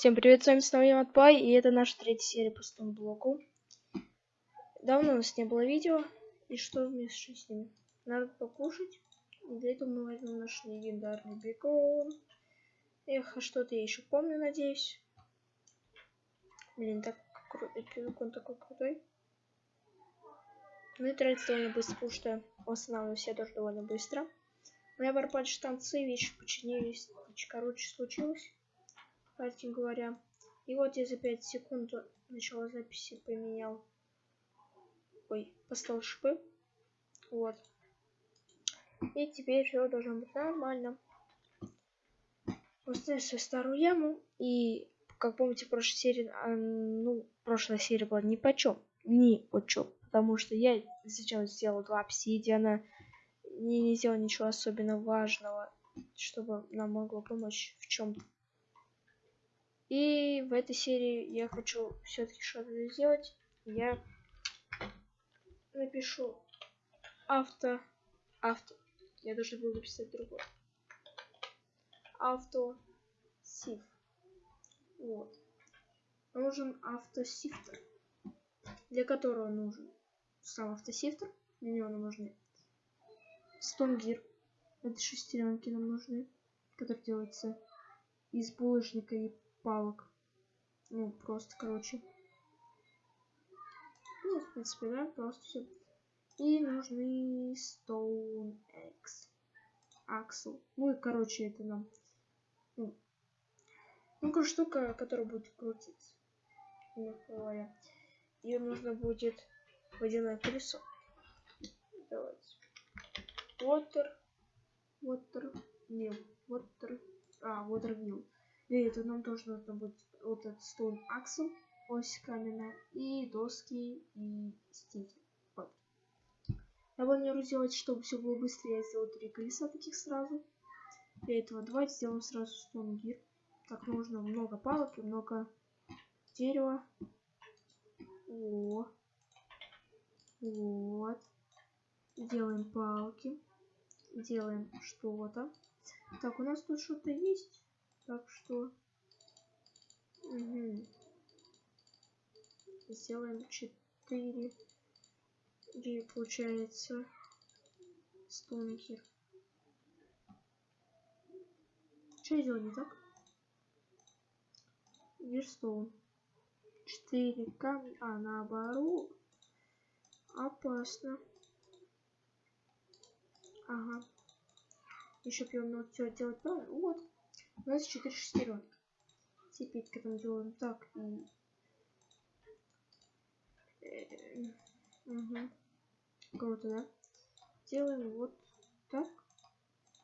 Всем привет, с вами снова я Матпай, и это наша третья серия по стомблоку. Давно у нас не было видео, и что мне с ними? Надо покушать, и для этого мы возьмем наш легендарный бекон. Эх, а что-то я еще помню, надеюсь. Блин, так крутой, бекон такой крутой. Ну и тратится довольно быстро, потому что восстанавливаюсь я тоже довольно быстро. У меня пропали штанцы, вещи починились, короче, случилось кстати говоря. И вот я за 5 секунд начала записи поменял. Ой, поставил шипы. Вот. И теперь все должно быть нормально. Поставим свою старую яму. И, как помните, в прошлой серии, а, ну, прошлая серия была ни по чем. Ни по чем. Потому что я сейчас сделал два обсидиана. Не, не сделал ничего особенно важного, чтобы нам могло помочь в чем-то. И в этой серии я хочу все-таки что-то сделать. Я напишу авто, авто. Я должен был написать другое. Авто сиф. Вот. Нужен автосифтер. Для которого нужен сам автосифтер. Для него нам нужны стонгир. Это шестеренки нам нужны. Которые делаются из булыжника и палок. Ну, просто, короче. Ну, в принципе, да, просто все. И нужны Stone X. Axle. Ну и, короче, это нам... Ну, ну штука, которая будет крутиться. говоря. Ее нужно будет водяное колесо. Давайте. Water. Water. Mill. Water. А, Water Mill. Это нам тоже нужно будет вот этот stone axle, ось каменная, и доски, и стики. Вот. Я планирую сделать, чтобы все было быстрее, я сделаю три колеса таких сразу. Для этого давайте сделаем сразу stone gear. Так, нужно много палок и много дерева. О. Вот. Делаем палки. Делаем что-то. Так, у нас тут что-то есть. Так что... Угу. Сделаем 4. Где получается стонки. Что я делаю не так? Верстоун. 4 камня. А, наоборот. Опасно. Ага. Еще я умел все делать правильно. Вот. У нас 4 шестеренки. Теперь, когда мы делаем так и... Угу. Круто, да? Делаем вот так.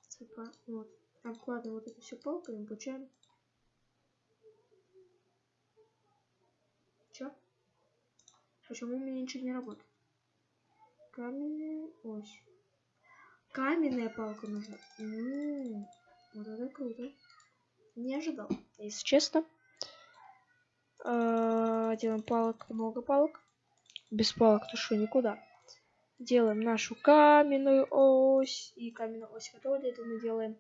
Типа, вот. Обкладываем вот это все палками, получаем. Чё? Почему у меня ничего не работает? Каменная ось. Каменная палка нужна. М -м -м. Вот это круто не ожидал, если честно. А, делаем палок, много палок. Без палок то что никуда. Делаем нашу каменную ось. И каменную ось готова. Для этого мы делаем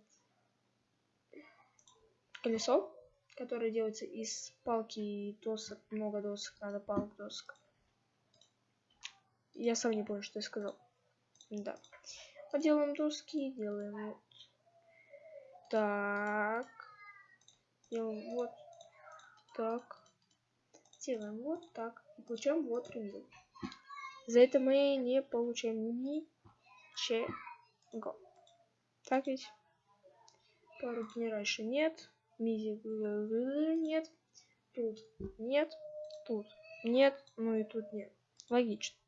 колесо, которое делается из палки и досок. Много досок, надо палок, досок. Я сам не понял, что я сказал. Да. Поделаем доски, делаем вот так. Делаем вот так. Делаем вот так. И получаем вот рендер. За это мы не получаем ничего. Так ведь? Пару дней раньше нет. Мизи нет. Тут нет. Тут нет. Ну и тут нет. Логично.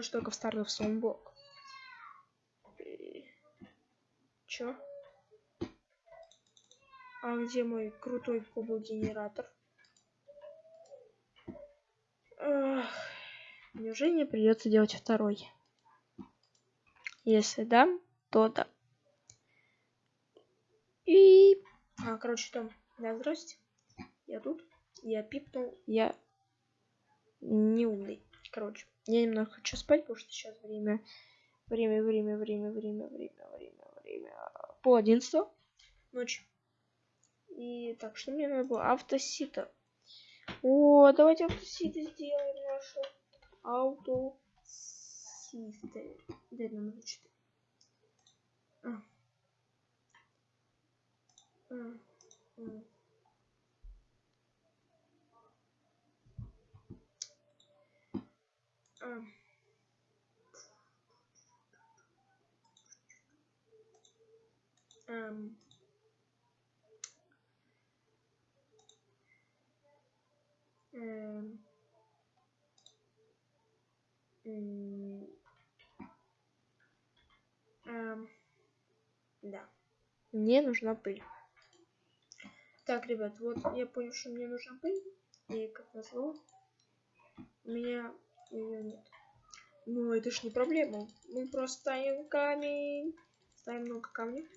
Что только в старый в блок. Чё? А где мой крутой кубок-генератор? Неужели мне придется делать второй? Если да, то да. И... А, короче, там... Да, здрасте. Я тут. Я пипнул. Я не умный. Короче, я немного хочу спать, потому что сейчас время... Время, время, время, время, время, время, время. Пол одиннадцатого ночи. И так, что мне надо было? Автосита. О, давайте автоситы сделаем нашу. Автоситы. Дай номер 4. А. А. А. А. Um, um, um, um, да. Мне нужна пыль. Так, ребят, вот я понял, что мне нужна пыль. И как назло, у меня ее нет. Но это ж не проблема. Мы просто ставим камень. Ставим много камней.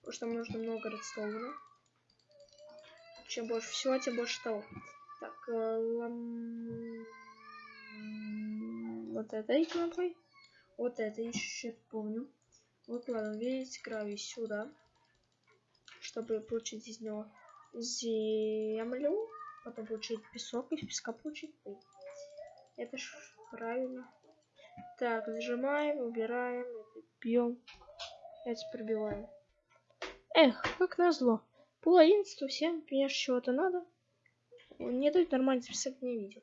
Потому что нам нужно много редстоуна. Чем больше всего, тем больше того. Вот это иконкой. Вот это еще помню. Выкладываем весь гравий сюда. Чтобы получить из него землю. Потом получить песок, из песка получить пыль. Это ж правильно. Так, зажимаем, убираем, бьем. Это пробиваем. Эх, как назло. Пол одиннадцатого, всем, конечно, чего-то надо. Не дают нормально записать мне видео.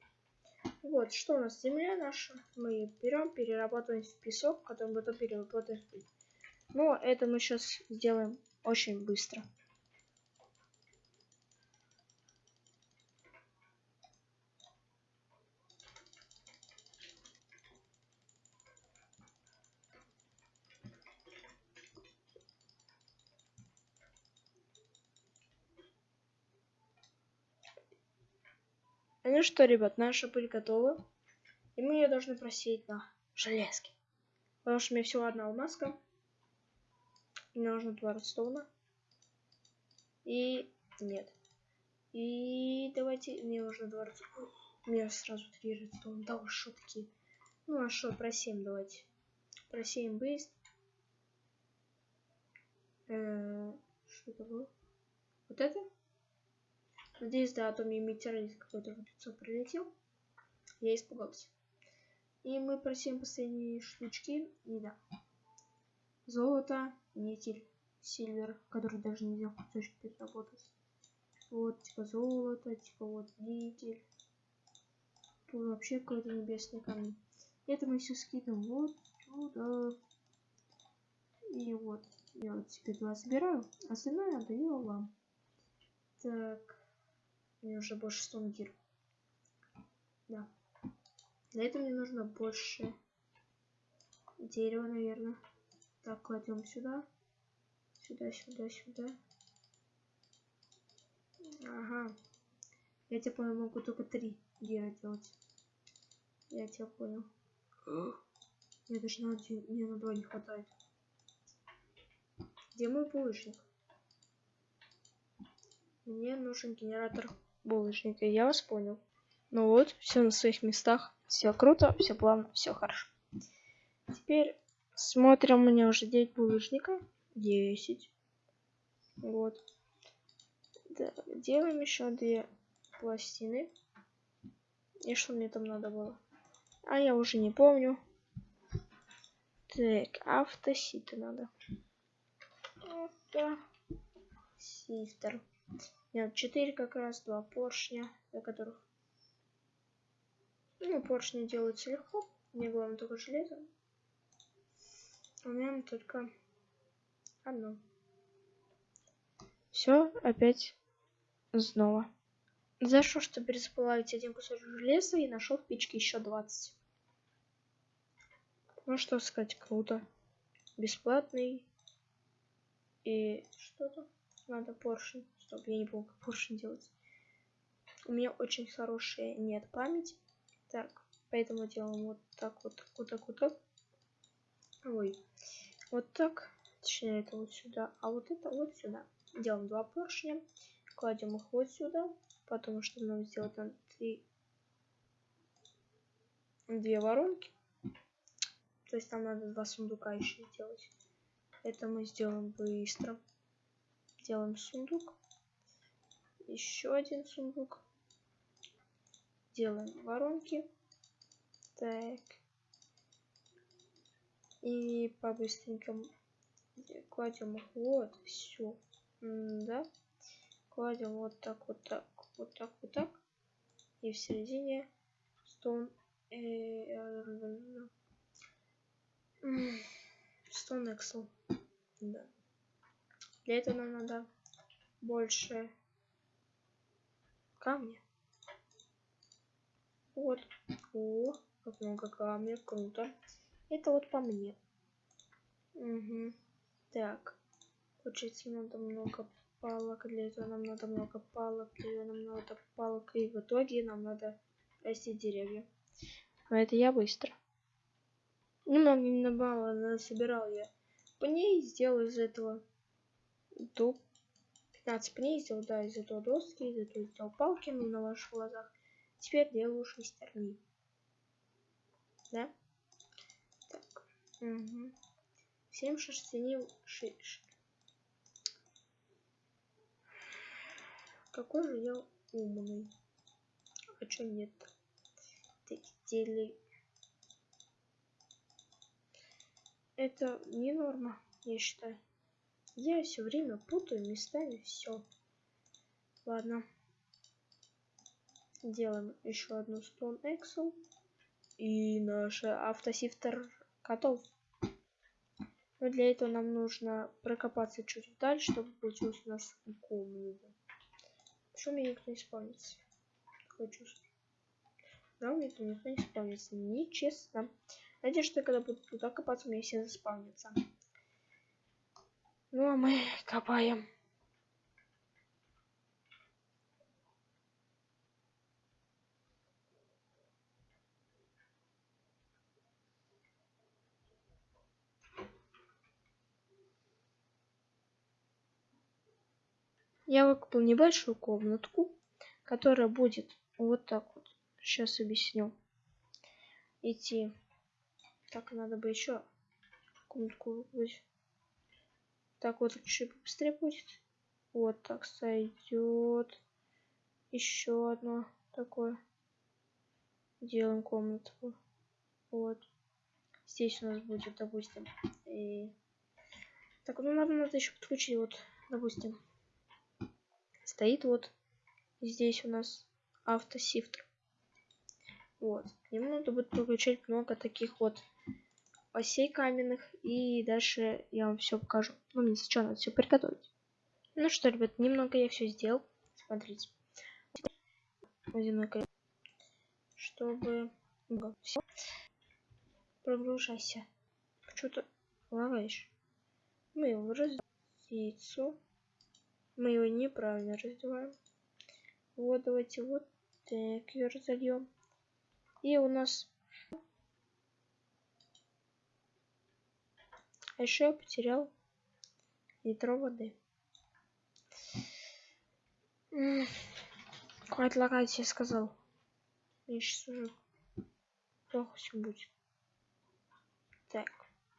Вот, что у нас? Земля наша. Мы берем, перерабатываем в песок, который потом перерабатываем в. Но это мы сейчас сделаем очень быстро. Ну что, ребят, наша пыль готова. И мы ее должны просеять на железке. Потому что у меня всего одна алмазка. Мне нужно два редстоуна. И нет. И давайте, мне нужно два редстоуна. У меня сразу три редстоуна. Да уж, что такие. Ну а что, просеем давайте. Просеем быстро. -э что это было? Вот это? Надеюсь, да, а то мне метеорит какой-то в лицо прилетел. Я испугался. И мы просим последние штучки. И да. Золото, никель, сильвер, который даже нельзя в кусочек переработать. Вот, типа золото, типа вот никель. Тут вообще какой-то небесный камень. Это мы все скидываем вот сюда. И вот. Я вот теперь два собираю. Остальное отдаю вам. Так. Мне уже больше 100 гир. Да. Для этого мне нужно больше дерева, наверное. Так, кладем сюда. Сюда, сюда, сюда. Ага. Я тебя понял, могу только три гера делать. Я тебя понял. Мне даже на, один, мне на два не хватает. Где мой булыжник? Мне нужен генератор булочника. Я вас понял. Ну вот, все на своих местах. Все круто, все плавно, все хорошо. Теперь смотрим, у меня уже 9 булочника. 10. Вот. Да, делаем еще две пластины. И что мне там надо было? А я уже не помню. Так, автоситы надо. Автосифтер. Нет, 4 как раз, два поршня, для которых... Ну, поршни делаются легко. Мне главное только железо. У меня только одно. Все, опять снова. За что, что пересплавить один кусочек железа и нашел в печке еще 20. Ну что сказать, круто. Бесплатный. И что-то надо поршень. Стоп, я не помню, как поршень делать. У меня очень хорошая нет память. Так, поэтому делаем вот так вот, вот так, вот так. Ой, вот так. Точнее, это вот сюда, а вот это вот сюда. Делаем два поршня, кладем их вот сюда, потому что нам сделать надо три, две воронки. То есть там надо два сундука еще сделать. Это мы сделаем быстро. Делаем сундук. Еще один сундук. Делаем воронки. Так. И по-быстренькому кладем их вот все. Да. Кладем вот так, вот так, вот так, вот так. И в середине stone stone excel. Да. Для этого нам надо больше камня. Вот. О, как много камня, круто. Это вот по мне. Угу. Так. Получается, надо много палок. Для этого нам надо много палок. Для этого нам надо палок. И в итоге нам надо растить деревья. Но это я быстро. Немного не мало собирал я пней. Сделал из этого дуб. 15 пней сделал, да, из этого доски. Из этого сделал палки, ну, на ваших глазах. Теперь делаю шестерни. Да? Так. Угу. 7 шерстяни... Ши... Какой же я умный. А чё нет? Текстили. Это не норма, я считаю. Я все время путаю местами все. Ладно. Делаем еще одну Stone Excel. И наш автосифтер готов. Но для этого нам нужно прокопаться чуть дальше, чтобы получилось у нас комната. Почему мне никто не спавнится? Такое чувство. Да, мне никто не спавнится. Нечестно. Надеюсь, что когда буду туда копаться, мне все заспавнятся. Ну а мы копаем. я выкупил небольшую комнатку, которая будет вот так вот. Сейчас объясню. Идти. Так, надо бы еще комнатку выкупить. Так вот чуть быстрее будет. Вот так сойдет. Еще одно такое. Делаем комнатку. Вот. Здесь у нас будет, допустим. И... Так, ну надо, надо еще подключить, вот, допустим, стоит вот здесь у нас автосифтер. Вот. Ему надо будет подключать много таких вот осей каменных. И дальше я вам все покажу. Ну, мне сначала надо все приготовить. Ну что, ребят, немного я все сделал. Смотрите. Водяной Чтобы... Все. Прогружайся. Что-то лагаешь. Мы его раздельцу. Мы его неправильно раздеваем. Вот, давайте вот так ее разольем. И у нас... А еще я потерял литро воды. Хватит лагать, я сказал. Мне сейчас уже плохо все будет. Так,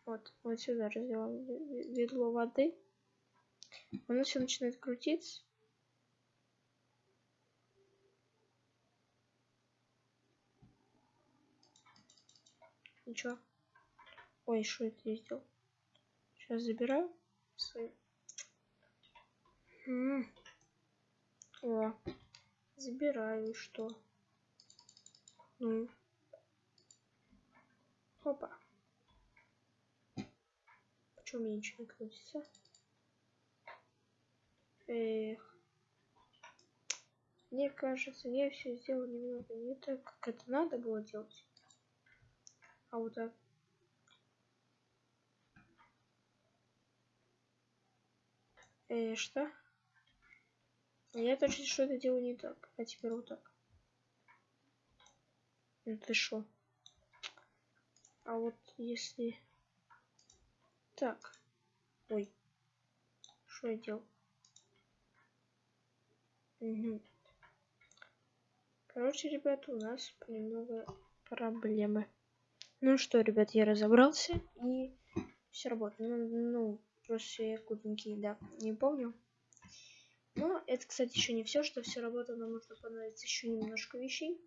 вот, вот сюда разделаем ведло воды. Оно все начинает крутиться. Ничего. Ой, что это я сделал? Сейчас забираю свои. М -м. О, забираю что? Ну. Опа. Почему мне ничего не крутится? Эх. Мне кажется, я все сделал немного не так, как это надо было делать. А вот так. Э, что? Я точно что-то делаю не так. А теперь вот так. Ну ты шо? А вот если... Так. Ой. Что я делал? Угу. Короче, ребята, у нас немного проблемы. Ну что, ребят, я разобрался и все работает. Ну, ну просто кутенький, да, не помню. Но это, кстати, еще не все, что все работает, нам нужно понадобится еще немножко вещей.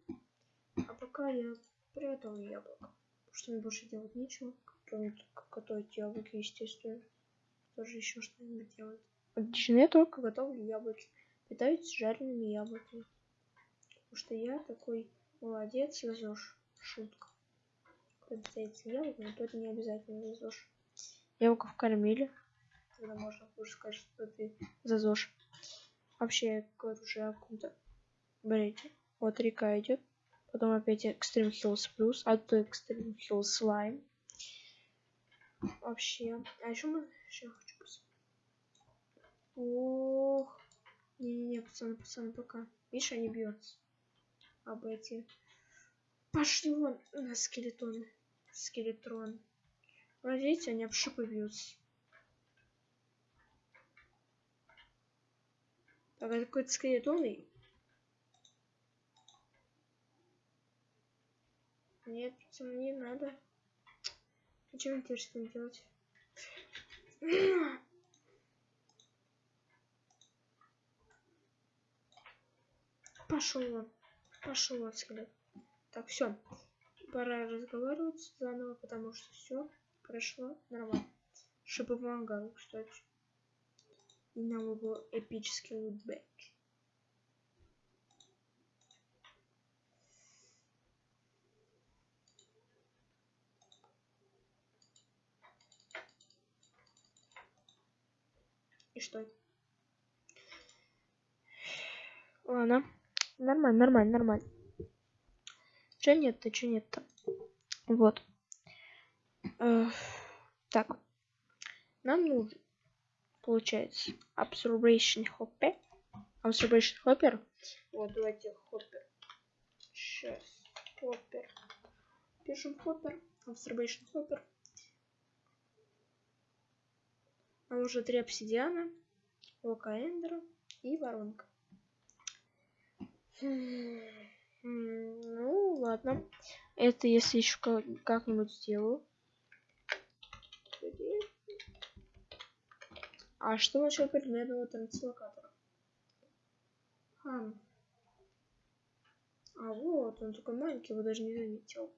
А пока я приготовлю яблоко. Что мне больше делать нечего, кроме как готовить яблоки, естественно. Тоже еще что-нибудь делать. Отлично, я только готовлю яблоки. Питаюсь жареными яблоками. Потому что я такой молодец, везешь. Шутка. Когда питается яблоками, то это не обязательно везешь. Яблоков кормили. Тогда можно уже сказать, что ты зазошь. Вообще, я говорю уже о каком-то брейке. Вот река идет. Потом опять Extreme Hills Plus, а то Extreme Hills Slime. Вообще. А еще мы еще хочу посмотреть. Ох. Не-не-не, пацаны, пацаны, пока. Видишь, они бьются. Об эти. Пошли вон на скелетоны. Скелетрон. Вот видите, они об шипы бьются. Так, это какой-то скелетон. Нет, не надо. Зачем мне теперь ним делать? Пошел он. Пошел он, скелет. Так, все. Пора разговаривать заново, потому что все прошло нормально. Чтобы помогал, кстати. И нам был эпический лутбэк. И что? Ладно. Нормально, нормально, нормально. Че нет-то, че нет-то? Вот. Э, так. Нам нужен получается? Observation hopper. Observation hopper? Вот давайте hopper. Сейчас hopper. Пишем hopper. Observation hopper. Нам уже три обсидиана. Лока эндера и воронка. Ну ладно. Это если еще как-нибудь сделаю А что насчет предметного транслокатора? Хм. А вот, он такой маленький, его даже не заметил.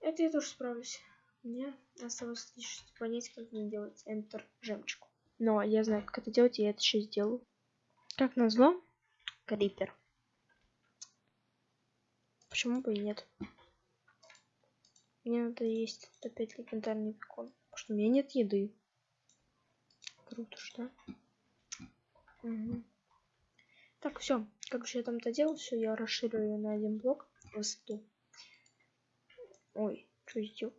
Это я тоже справлюсь. Мне осталось лишь понять, как мне делать Enter жемчуг. Но я знаю, как это делать, и я это сейчас сделаю. Как назло, Крипер. Почему бы и нет? Мне надо есть опять легендарный бекон. Потому что у меня нет еды. Круто, что? Угу. Так, все. Как же я там-то делал? Все, я расширю ее на один блок высоту. Ой, что сделал?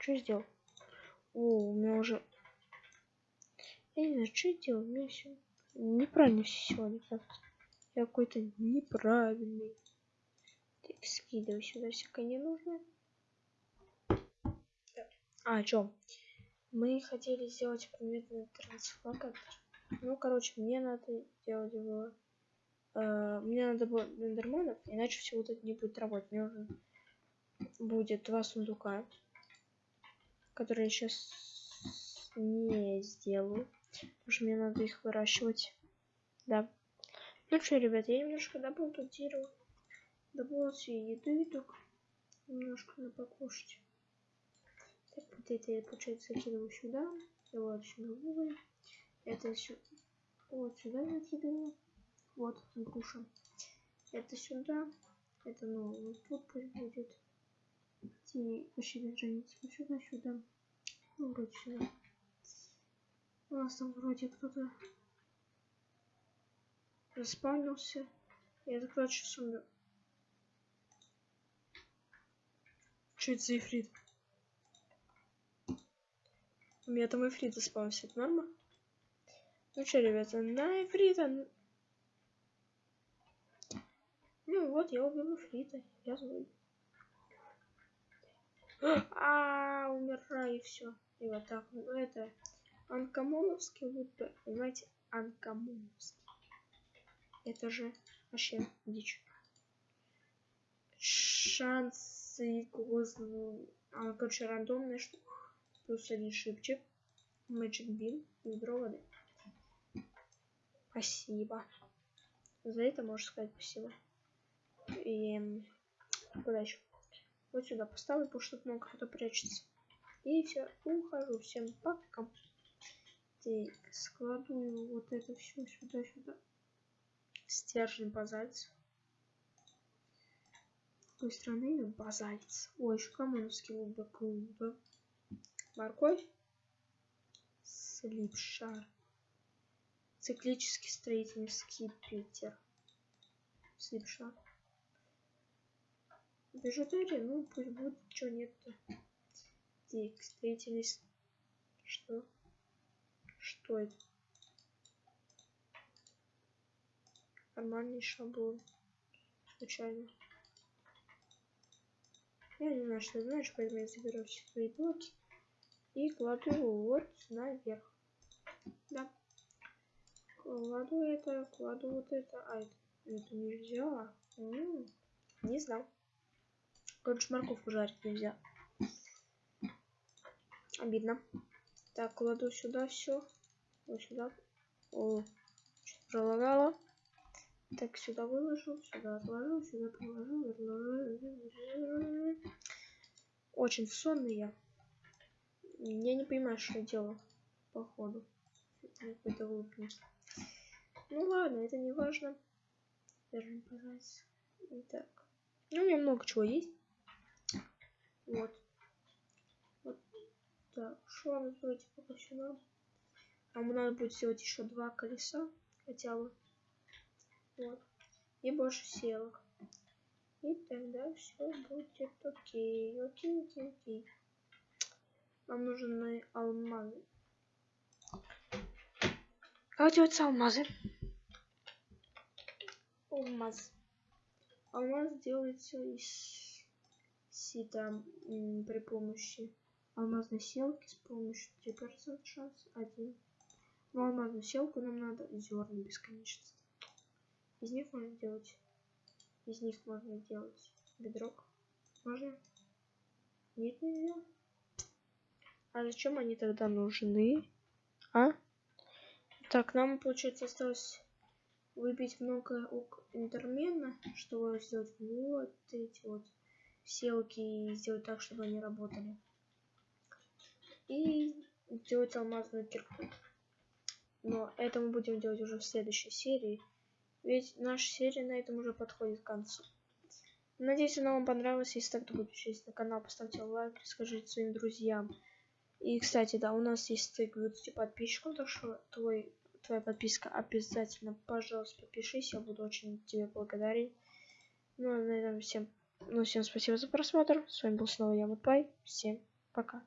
Что сделал? О, у меня уже... Я не знаю, что я делал. У меня все неправильно все сегодня как-то. Я какой-то неправильный. Скидываю сюда всякое ненужное. А, о чем? Мы хотели сделать предметный трансфлокатор. Ну, короче, мне надо делать было... Э, мне надо было эндерманов, иначе все вот это не будет работать. Мне нужно будет два сундука, которые я сейчас не сделаю. Потому что мне надо их выращивать. Да. Ну что, ребят, я немножко добыл тут дерево добыла себе еды так немножко на покушать. Так, вот это я, получается, закидываю сюда. И вот сюда уголь. Это сюда. Вот сюда закидываю. Вот груша. Это сюда. Это, вот тут пусть будет. И вообще границы. Вот сюда, сюда. Ну, вроде сюда. У нас там вроде кто-то заспавнился. Я так сейчас сумею. Что это за ифрит? У меня там ифрит заспался, это норма? Ну что, ребята, на ифрита... Ну вот, я убил ифрита, я злой. А, умираю все. И вот так. Ну это анкомоновский вот, понимаете, анкомоновский. Это же вообще дичь. Шанс и козу. А, короче, рандомная штука. Плюс один шипчик. Magic Beam и воды. Спасибо. За это можешь сказать спасибо. И куда еще? Вот сюда поставлю, потому что много кто прячется. И все, ухожу. Всем пока. Так, складываю вот это все сюда, сюда. Стержень базальц. С какой стороны базальц? Ой, еще камоновский луба клуба. Морковь. Слипшар. Циклический строительный скипетр. Слипшар. Бижутерия, ну пусть будет, что нет-то. Так, строительный... Что? Что это? Нормальный шаблон. Случайно. Я не знаю, что знаешь, поэтому я заберу все свои блоки и кладу вот наверх. Да. Кладу это, кладу вот это. А, это, это нельзя. М -м, не знал. Короче, морковку жарить нельзя. Обидно. Так, кладу сюда все. Вот сюда. О, пролагала. Так, сюда выложу, сюда отложу, сюда положу. Очень сонный я. Я не понимаю, что я делаю, походу. Какой-то глупость. Ну ладно, это не важно. Даже. Итак. Ну, у меня много чего есть. Вот. Вот. Так, нам сделать пока все? Нам надо будет сделать еще два колеса. Хотя бы. Вот. И больше селок. И тогда все будет окей. Окей, окей, окей. Нам нужны алмазы. Как делаются алмазы? Алмаз. Алмаз делается из сита при помощи алмазной селки с помощью 3% шанс 1. Но алмазную селку нам надо зерна бесконечности. Из них можно делать. Из них можно делать бедрок. Можно? Нет, нельзя. А зачем они тогда нужны? А? Так, нам, получается, осталось выбить много интермена, чтобы сделать вот эти вот селки и сделать так, чтобы они работали. И сделать алмазную кирку. Но это мы будем делать уже в следующей серии. Ведь наша серия на этом уже подходит к концу. Надеюсь, она вам понравилась. Если так, то подпишитесь на канал, поставьте лайк, скажите своим друзьям. И, кстати, да, у нас есть стык 20 подписчиков, так что твой, твоя подписка обязательно, пожалуйста, подпишись, я буду очень тебе благодарен. Ну, а на этом всем, ну, всем спасибо за просмотр. С вами был снова я, Мутпай. Всем пока.